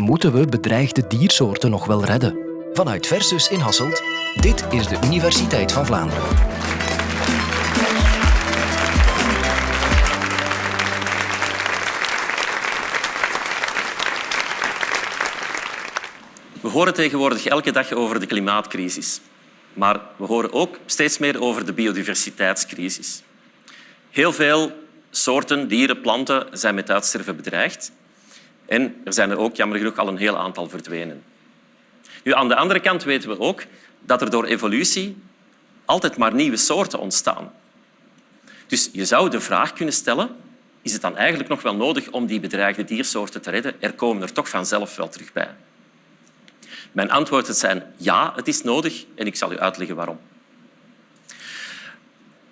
Moeten we bedreigde diersoorten nog wel redden? Vanuit Versus in Hasselt, dit is de Universiteit van Vlaanderen. We horen tegenwoordig elke dag over de klimaatcrisis. Maar we horen ook steeds meer over de biodiversiteitscrisis. Heel veel soorten, dieren, planten zijn met uitsterven bedreigd. En er zijn er ook jammer genoeg al een heel aantal verdwenen. Nu, aan de andere kant weten we ook dat er door evolutie altijd maar nieuwe soorten ontstaan. Dus je zou de vraag kunnen stellen, is het dan eigenlijk nog wel nodig om die bedreigde diersoorten te redden? Er komen er toch vanzelf wel terug bij. Mijn antwoorden zijn ja, het is nodig en ik zal u uitleggen waarom.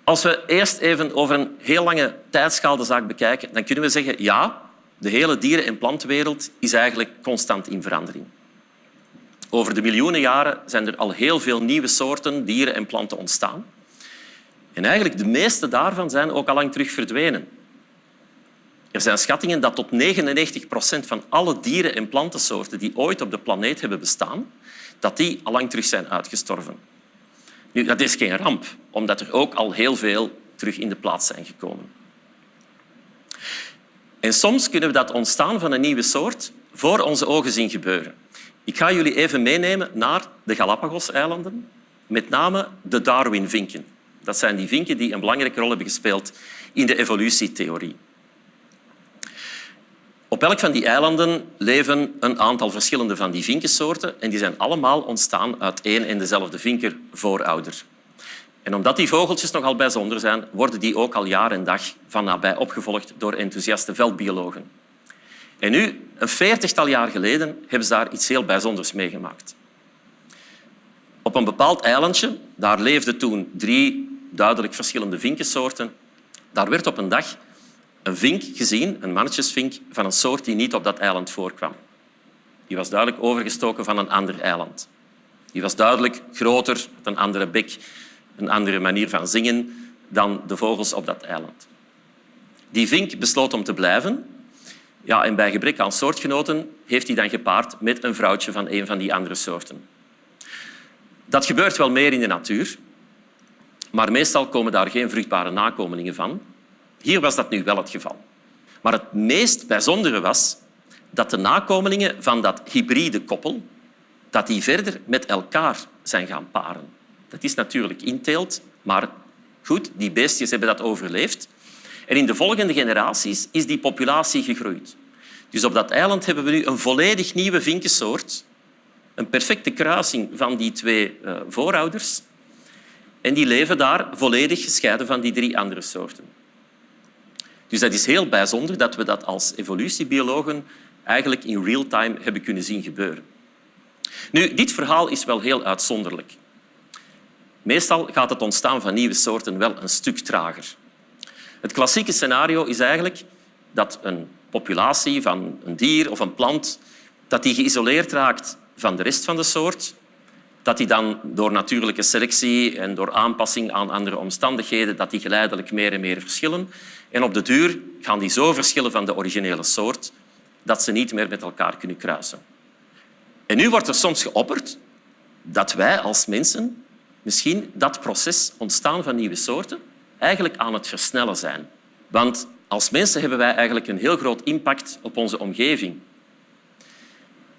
Als we eerst even over een heel lange tijdschaal de zaak bekijken, dan kunnen we zeggen ja, de hele dieren- en plantenwereld is eigenlijk constant in verandering. Over de miljoenen jaren zijn er al heel veel nieuwe soorten dieren en planten ontstaan. En eigenlijk de meeste daarvan zijn ook al lang terug verdwenen. Er zijn schattingen dat tot 99 procent van alle dieren- en plantensoorten die ooit op de planeet hebben bestaan, dat die al lang terug zijn uitgestorven. Nu, dat is geen ramp, omdat er ook al heel veel terug in de plaats zijn gekomen. En soms kunnen we dat ontstaan van een nieuwe soort voor onze ogen zien gebeuren. Ik ga jullie even meenemen naar de Galapagos-eilanden, met name de Darwin-vinken. Dat zijn die vinken die een belangrijke rol hebben gespeeld in de evolutietheorie. Op elk van die eilanden leven een aantal verschillende van die vinkensoorten en die zijn allemaal ontstaan uit één en dezelfde vinkervoorouder. En omdat die vogeltjes nogal bijzonder zijn, worden die ook al jaar en dag van nabij opgevolgd door enthousiaste veldbiologen. En nu, een veertigtal jaar geleden, hebben ze daar iets heel bijzonders meegemaakt. Op een bepaald eilandje, daar leefden toen drie duidelijk verschillende vinkensoorten, daar werd op een dag een vink gezien, een mannetjesvink, van een soort die niet op dat eiland voorkwam. Die was duidelijk overgestoken van een ander eiland. Die was duidelijk groter, met een andere bek, een andere manier van zingen dan de vogels op dat eiland. Die vink besloot om te blijven. Ja, en bij gebrek aan soortgenoten heeft hij dan gepaard met een vrouwtje van een van die andere soorten. Dat gebeurt wel meer in de natuur, maar meestal komen daar geen vruchtbare nakomelingen van. Hier was dat nu wel het geval. Maar het meest bijzondere was dat de nakomelingen van dat hybride koppel dat die verder met elkaar zijn gaan paren. Dat is natuurlijk inteelt, maar goed, die beestjes hebben dat overleefd. En in de volgende generaties is die populatie gegroeid. Dus op dat eiland hebben we nu een volledig nieuwe vinkensoort, een perfecte kruising van die twee uh, voorouders. En die leven daar volledig gescheiden van die drie andere soorten. Dus dat is heel bijzonder dat we dat als evolutiebiologen eigenlijk in real time hebben kunnen zien gebeuren. Nu, dit verhaal is wel heel uitzonderlijk. Meestal gaat het ontstaan van nieuwe soorten wel een stuk trager. Het klassieke scenario is eigenlijk dat een populatie van een dier of een plant dat die geïsoleerd raakt van de rest van de soort, dat die dan door natuurlijke selectie en door aanpassing aan andere omstandigheden dat die geleidelijk meer en meer verschillen. En op de duur gaan die zo verschillen van de originele soort dat ze niet meer met elkaar kunnen kruisen. En nu wordt er soms geopperd dat wij als mensen misschien dat proces ontstaan van nieuwe soorten eigenlijk aan het versnellen zijn. Want als mensen hebben wij eigenlijk een heel groot impact op onze omgeving.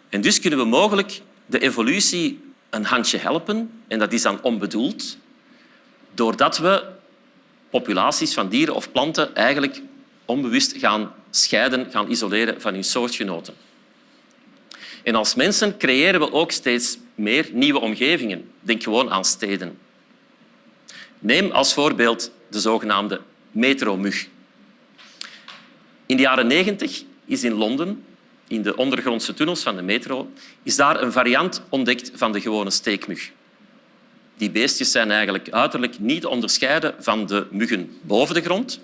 En dus kunnen we mogelijk de evolutie een handje helpen, en dat is dan onbedoeld, doordat we populaties van dieren of planten eigenlijk onbewust gaan scheiden, gaan isoleren van hun soortgenoten. En als mensen creëren we ook steeds meer nieuwe omgevingen. Denk gewoon aan steden. Neem als voorbeeld de zogenaamde metromug. In de jaren 90 is in Londen, in de ondergrondse tunnels van de metro, is daar een variant ontdekt van de gewone steekmug. Die beestjes zijn eigenlijk uiterlijk niet onderscheiden van de muggen boven de grond,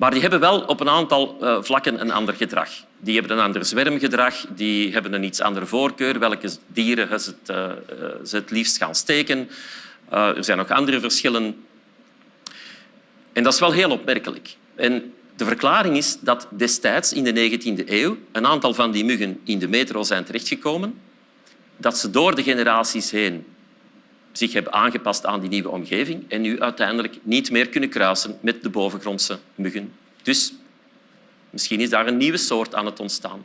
maar die hebben wel op een aantal uh, vlakken een ander gedrag. Die hebben een ander zwermgedrag, die hebben een iets andere voorkeur, welke dieren ze het, uh, ze het liefst gaan steken. Er zijn nog andere verschillen. En dat is wel heel opmerkelijk. En De verklaring is dat destijds in de 19e eeuw een aantal van die muggen in de metro zijn terechtgekomen, dat ze door de generaties heen zich hebben aangepast aan die nieuwe omgeving en nu uiteindelijk niet meer kunnen kruisen met de bovengrondse muggen. Dus misschien is daar een nieuwe soort aan het ontstaan.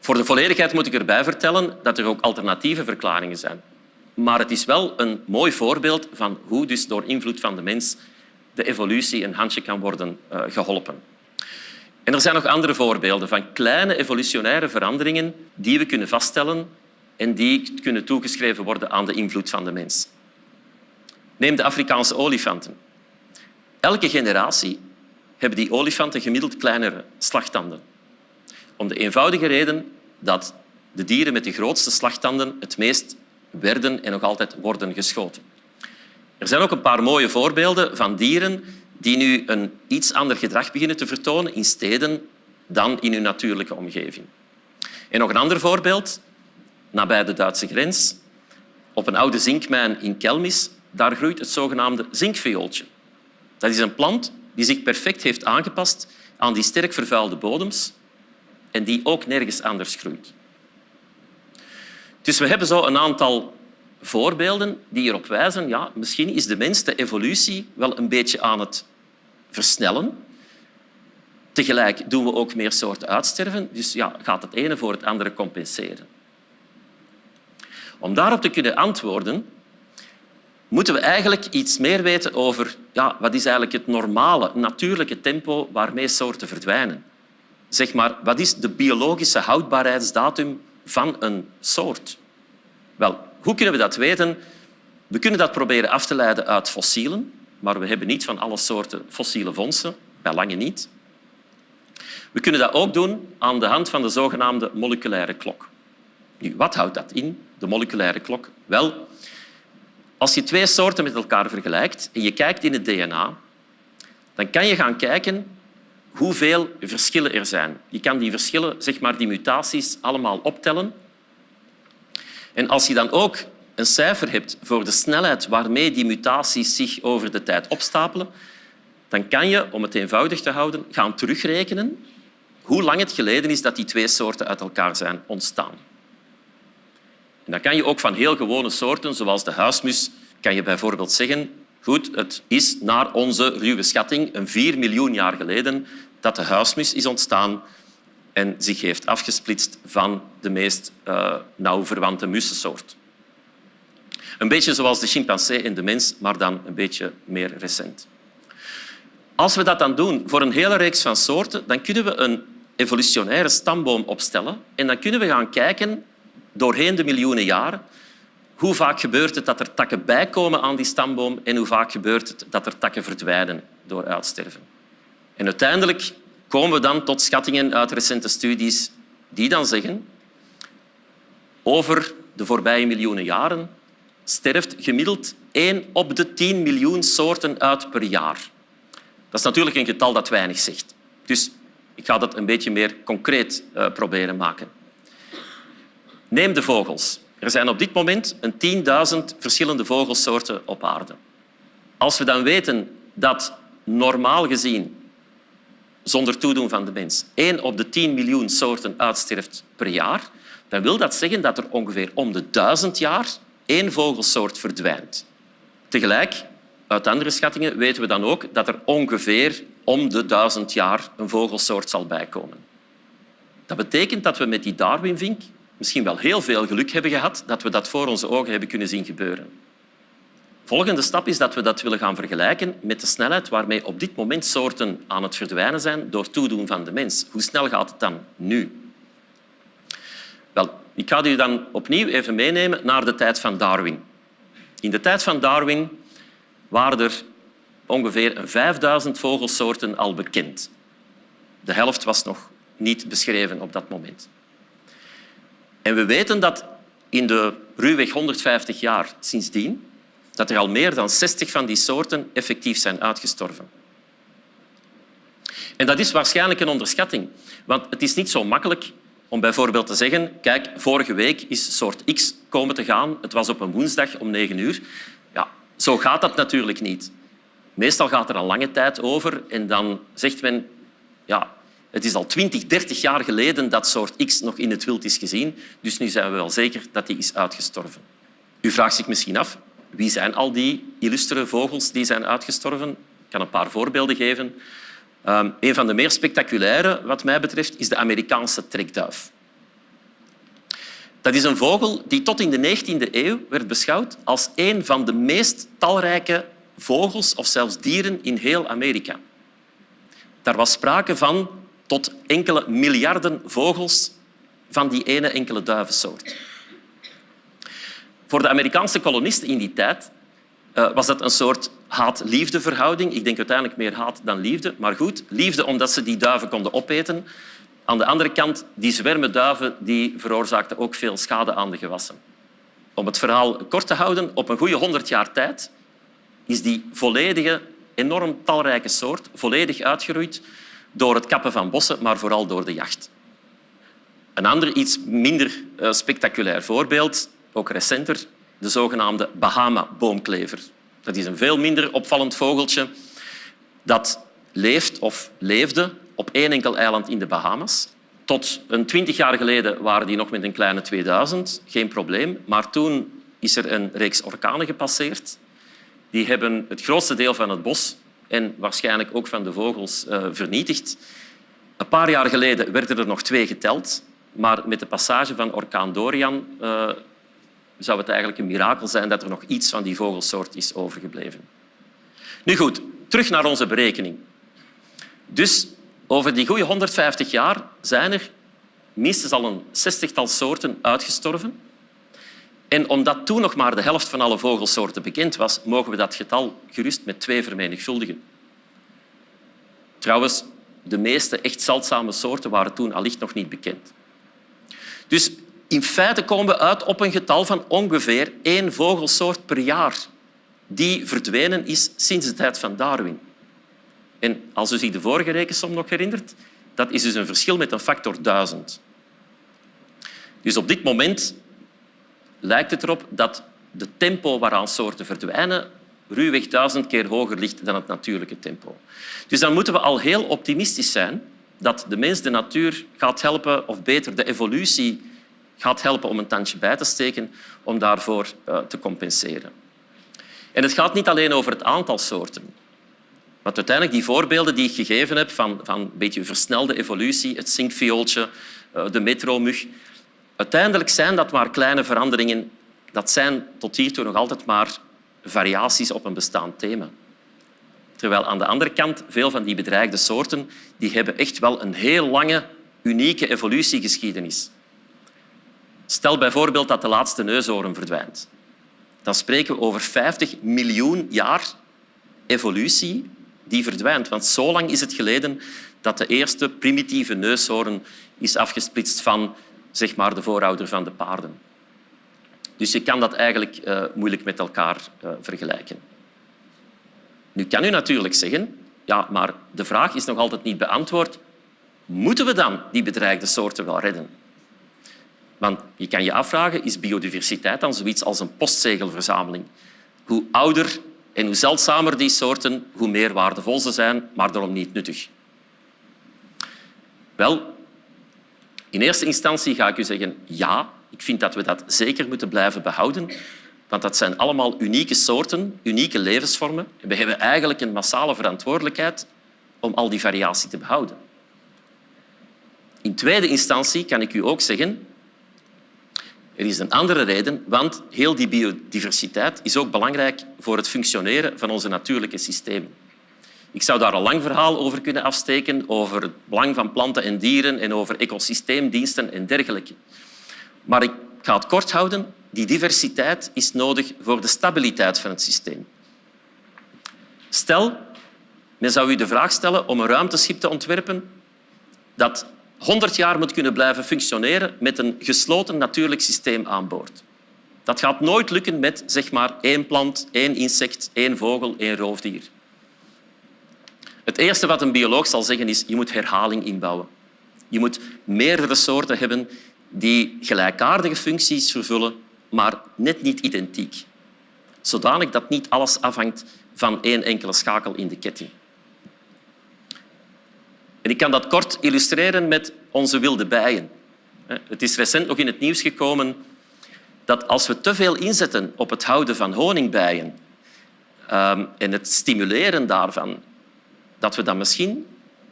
Voor de volledigheid moet ik erbij vertellen dat er ook alternatieve verklaringen zijn. Maar het is wel een mooi voorbeeld van hoe dus door invloed van de mens de evolutie een handje kan worden uh, geholpen. En er zijn nog andere voorbeelden van kleine evolutionaire veranderingen die we kunnen vaststellen en die kunnen toegeschreven worden aan de invloed van de mens. Neem de Afrikaanse olifanten. Elke generatie hebben die olifanten gemiddeld kleinere slagtanden. Om de eenvoudige reden dat de dieren met de grootste slagtanden het meest werden en nog altijd worden geschoten. Er zijn ook een paar mooie voorbeelden van dieren die nu een iets ander gedrag beginnen te vertonen in steden dan in hun natuurlijke omgeving. En nog een ander voorbeeld, nabij de Duitse grens, op een oude zinkmijn in Kelmis, daar groeit het zogenaamde zinkviooltje. Dat is een plant die zich perfect heeft aangepast aan die sterk vervuilde bodems en die ook nergens anders groeit. Dus we hebben zo een aantal voorbeelden die erop wijzen ja, misschien is de mens de evolutie wel een beetje aan het versnellen. Tegelijk doen we ook meer soorten uitsterven, dus ja, gaat het ene voor het andere compenseren. Om daarop te kunnen antwoorden, moeten we eigenlijk iets meer weten over ja, wat is eigenlijk het normale, natuurlijke tempo waarmee soorten verdwijnen. Zeg maar, wat is de biologische houdbaarheidsdatum van een soort? Wel, hoe kunnen we dat weten? We kunnen dat proberen af te leiden uit fossielen, maar we hebben niet van alle soorten fossiele vondsten, bij lange niet. We kunnen dat ook doen aan de hand van de zogenaamde moleculaire klok. Nu, wat houdt dat in, de moleculaire klok? Wel, als je twee soorten met elkaar vergelijkt en je kijkt in het DNA, dan kan je gaan kijken hoeveel verschillen er zijn. Je kan die verschillen, zeg maar die mutaties, allemaal optellen en als je dan ook een cijfer hebt voor de snelheid waarmee die mutaties zich over de tijd opstapelen, dan kan je, om het eenvoudig te houden, gaan terugrekenen hoe lang het geleden is dat die twee soorten uit elkaar zijn ontstaan. Dan kan je ook van heel gewone soorten, zoals de huismus, kan je bijvoorbeeld zeggen goed, het is naar onze ruwe schatting een vier miljoen jaar geleden dat de huismus is ontstaan en zich heeft afgesplitst van de meest uh, nauw verwante mussensoort. Een beetje zoals de chimpansee en de mens, maar dan een beetje meer recent. Als we dat dan doen voor een hele reeks van soorten, dan kunnen we een evolutionaire stamboom opstellen en dan kunnen we gaan kijken doorheen de miljoenen jaren hoe vaak gebeurt het dat er takken bijkomen aan die stamboom en hoe vaak gebeurt het dat er takken verdwijnen door uitsterven. En uiteindelijk komen we dan tot schattingen uit recente studies die dan zeggen over de voorbije miljoenen jaren sterft gemiddeld 1 op de 10 miljoen soorten uit per jaar. Dat is natuurlijk een getal dat weinig zegt. Dus ik ga dat een beetje meer concreet uh, proberen maken. Neem de vogels. Er zijn op dit moment een 10.000 verschillende vogelsoorten op aarde. Als we dan weten dat normaal gezien zonder toedoen van de mens 1 op de 10 miljoen soorten uitsterft per jaar, dan wil dat zeggen dat er ongeveer om de duizend jaar één vogelsoort verdwijnt. Tegelijk, uit andere schattingen weten we dan ook dat er ongeveer om de duizend jaar een vogelsoort zal bijkomen. Dat betekent dat we met die Darwinvink misschien wel heel veel geluk hebben gehad dat we dat voor onze ogen hebben kunnen zien gebeuren volgende stap is dat we dat willen gaan vergelijken met de snelheid waarmee op dit moment soorten aan het verdwijnen zijn door toedoen van de mens. Hoe snel gaat het dan nu? Wel, ik ga u dan opnieuw even meenemen naar de tijd van Darwin. In de tijd van Darwin waren er ongeveer 5000 vogelsoorten al bekend. De helft was nog niet beschreven op dat moment. En we weten dat in de ruwweg 150 jaar sindsdien dat er al meer dan 60 van die soorten effectief zijn uitgestorven. En dat is waarschijnlijk een onderschatting, want het is niet zo makkelijk om bijvoorbeeld te zeggen kijk, vorige week is soort X komen te gaan, het was op een woensdag om negen uur. Ja, zo gaat dat natuurlijk niet. Meestal gaat er een lange tijd over en dan zegt men ja, het is al 20, 30 jaar geleden dat soort X nog in het wild is gezien, dus nu zijn we wel zeker dat die is uitgestorven. U vraagt zich misschien af, wie zijn al die illustere vogels die zijn uitgestorven? Ik kan een paar voorbeelden geven. Um, een van de meer spectaculaire, wat mij betreft, is de Amerikaanse trekduif. Dat is een vogel die tot in de 19e eeuw werd beschouwd als een van de meest talrijke vogels of zelfs dieren in heel Amerika. Daar was sprake van tot enkele miljarden vogels van die ene enkele duivensoort. Voor de Amerikaanse kolonisten in die tijd uh, was dat een soort haat-liefde verhouding. Ik denk uiteindelijk meer haat dan liefde. Maar goed, liefde omdat ze die duiven konden opeten. Aan de andere kant, die zwermen duiven die veroorzaakten ook veel schade aan de gewassen. Om het verhaal kort te houden, op een goede honderd jaar tijd is die volledige, enorm talrijke soort volledig uitgeroeid door het kappen van bossen, maar vooral door de jacht. Een ander, iets minder uh, spectaculair voorbeeld, ook recenter, de zogenaamde Bahama-boomklever. Dat is een veel minder opvallend vogeltje dat leeft of leefde op één enkel eiland in de Bahamas. Tot een twintig jaar geleden waren die nog met een kleine 2000, geen probleem. Maar toen is er een reeks orkanen gepasseerd. Die hebben het grootste deel van het bos en waarschijnlijk ook van de vogels uh, vernietigd. Een paar jaar geleden werden er nog twee geteld, maar met de passage van orkaan Dorian uh, zou het eigenlijk een mirakel zijn dat er nog iets van die vogelsoort is overgebleven. Nu goed, terug naar onze berekening. Dus over die goede 150 jaar zijn er minstens al een zestigtal soorten uitgestorven. En omdat toen nog maar de helft van alle vogelsoorten bekend was, mogen we dat getal gerust met twee vermenigvuldigen. Trouwens, de meeste echt zeldzame soorten waren toen allicht nog niet bekend. Dus in feite komen we uit op een getal van ongeveer één vogelsoort per jaar die verdwenen is sinds de tijd van Darwin. En als u zich de vorige rekensom nog herinnert, dat is dus een verschil met een factor duizend. Dus op dit moment lijkt het erop dat de tempo waaraan soorten verdwijnen ruwweg duizend keer hoger ligt dan het natuurlijke tempo. Dus dan moeten we al heel optimistisch zijn dat de mens de natuur gaat helpen, of beter de evolutie gaat helpen om een tandje bij te steken om daarvoor uh, te compenseren. En het gaat niet alleen over het aantal soorten. Want uiteindelijk die voorbeelden die ik gegeven heb van, van een beetje versnelde evolutie, het zinkviooltje, uh, de metromug, uiteindelijk zijn dat maar kleine veranderingen. Dat zijn tot hiertoe nog altijd maar variaties op een bestaand thema. Terwijl aan de andere kant veel van die bedreigde soorten die hebben echt wel een heel lange, unieke evolutiegeschiedenis. Stel bijvoorbeeld dat de laatste neushoorn verdwijnt. Dan spreken we over 50 miljoen jaar evolutie die verdwijnt. Want zo lang is het geleden dat de eerste primitieve neushoorn is afgesplitst van zeg maar, de voorouder van de paarden. Dus je kan dat eigenlijk uh, moeilijk met elkaar uh, vergelijken. Nu kan u natuurlijk zeggen, ja, maar de vraag is nog altijd niet beantwoord. Moeten we dan die bedreigde soorten wel redden? Want je kan je afvragen, is biodiversiteit dan zoiets als een postzegelverzameling? Hoe ouder en hoe zeldzamer die soorten, hoe meer waardevol ze zijn, maar daarom niet nuttig. Wel, in eerste instantie ga ik u zeggen ja, ik vind dat we dat zeker moeten blijven behouden. Want dat zijn allemaal unieke soorten, unieke levensvormen. En we hebben eigenlijk een massale verantwoordelijkheid om al die variatie te behouden. In tweede instantie kan ik u ook zeggen er is een andere reden, want heel die biodiversiteit is ook belangrijk voor het functioneren van onze natuurlijke systemen. Ik zou daar een lang verhaal over kunnen afsteken, over het belang van planten en dieren en over ecosysteemdiensten en dergelijke. Maar ik ga het kort houden. Die diversiteit is nodig voor de stabiliteit van het systeem. Stel, men zou u de vraag stellen om een ruimteschip te ontwerpen dat 100 jaar moet kunnen blijven functioneren met een gesloten natuurlijk systeem aan boord. Dat gaat nooit lukken met zeg maar, één plant, één insect, één vogel, één roofdier. Het eerste wat een bioloog zal zeggen is je moet herhaling inbouwen. Je moet meerdere soorten hebben die gelijkaardige functies vervullen, maar net niet identiek. Zodanig dat niet alles afhangt van één enkele schakel in de ketting. En ik kan dat kort illustreren met onze wilde bijen. Het is recent nog in het nieuws gekomen dat als we te veel inzetten op het houden van honingbijen ehm, en het stimuleren daarvan, dat we dan misschien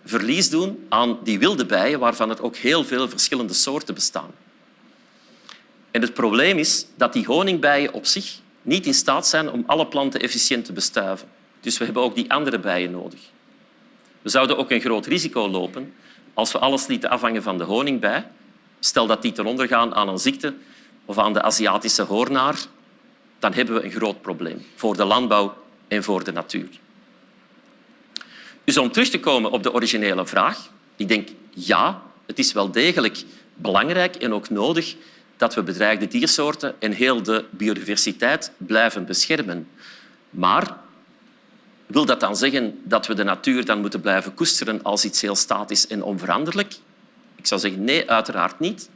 verlies doen aan die wilde bijen, waarvan er ook heel veel verschillende soorten bestaan. En het probleem is dat die honingbijen op zich niet in staat zijn om alle planten efficiënt te bestuiven. Dus we hebben ook die andere bijen nodig. We zouden ook een groot risico lopen als we alles lieten afhangen van de honingbij. Stel dat die ten onder gaan aan een ziekte of aan de Aziatische hoornaar, dan hebben we een groot probleem voor de landbouw en voor de natuur. Dus om terug te komen op de originele vraag, ik denk ja, het is wel degelijk belangrijk en ook nodig dat we bedreigde diersoorten en heel de biodiversiteit blijven beschermen. Maar wil dat dan zeggen dat we de natuur dan moeten blijven koesteren als iets heel statisch en onveranderlijk? Ik zou zeggen nee, uiteraard niet.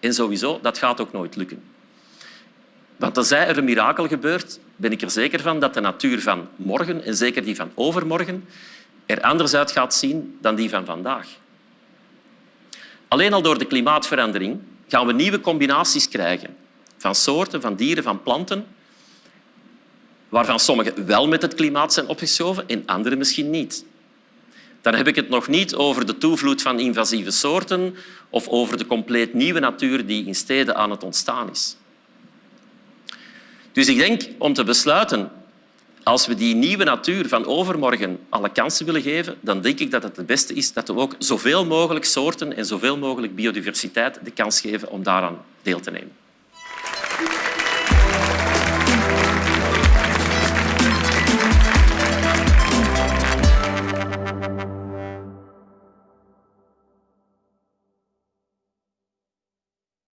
En sowieso, dat gaat ook nooit lukken. Want tenzij er een mirakel gebeurt, ben ik er zeker van dat de natuur van morgen, en zeker die van overmorgen, er anders uit gaat zien dan die van vandaag. Alleen al door de klimaatverandering gaan we nieuwe combinaties krijgen van soorten, van dieren, van planten, waarvan sommige wel met het klimaat zijn opgeschoven en andere misschien niet. Dan heb ik het nog niet over de toevloed van invasieve soorten of over de compleet nieuwe natuur die in steden aan het ontstaan is. Dus ik denk, om te besluiten, als we die nieuwe natuur van overmorgen alle kansen willen geven, dan denk ik dat het het beste is dat we ook zoveel mogelijk soorten en zoveel mogelijk biodiversiteit de kans geven om daaraan deel te nemen.